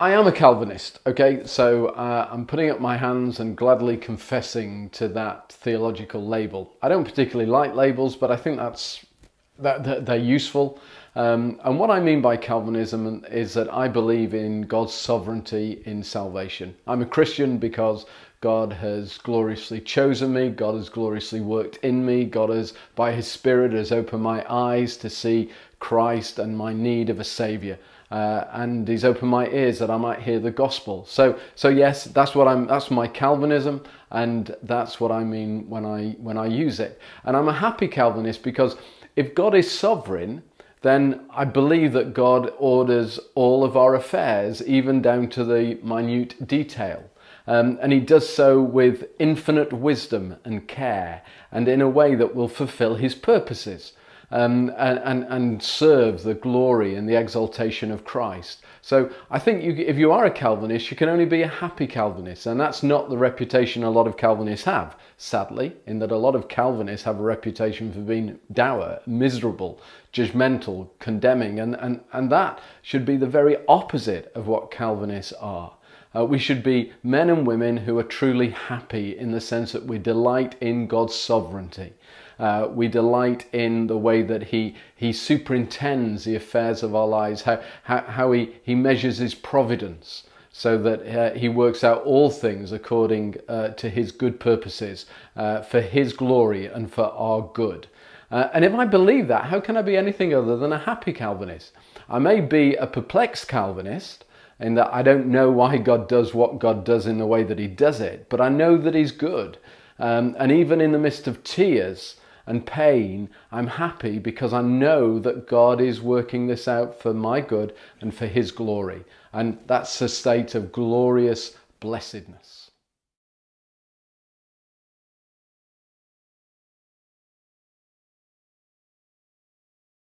I am a Calvinist, okay? So uh, I'm putting up my hands and gladly confessing to that theological label. I don't particularly like labels, but I think that's that, they're useful. Um, and what I mean by Calvinism is that I believe in God's sovereignty in salvation. I'm a Christian because God has gloriously chosen me, God has gloriously worked in me, God has, by His Spirit, has opened my eyes to see Christ and my need of a Saviour. Uh, and he's opened my ears that I might hear the gospel. So, so yes, that's what I'm. That's my Calvinism, and that's what I mean when I when I use it. And I'm a happy Calvinist because if God is sovereign, then I believe that God orders all of our affairs, even down to the minute detail. Um, and he does so with infinite wisdom and care and in a way that will fulfill his purposes um, and, and, serve the glory and the exaltation of Christ. So I think you, if you are a Calvinist, you can only be a happy Calvinist, and that's not the reputation a lot of Calvinists have, sadly, in that a lot of Calvinists have a reputation for being dour, miserable, judgmental, condemning, and, and, and that should be the very opposite of what Calvinists are. Uh, we should be men and women who are truly happy in the sense that we delight in God's sovereignty. Uh, we delight in the way that he, he superintends the affairs of our lives, how, how, how he, he measures his providence so that uh, he works out all things according uh, to his good purposes uh, for his glory and for our good. Uh, and if I believe that, how can I be anything other than a happy Calvinist? I may be a perplexed Calvinist, in that I don't know why God does what God does in the way that He does it, but I know that He's good. Um, and even in the midst of tears and pain, I'm happy because I know that God is working this out for my good and for His glory. And that's a state of glorious blessedness.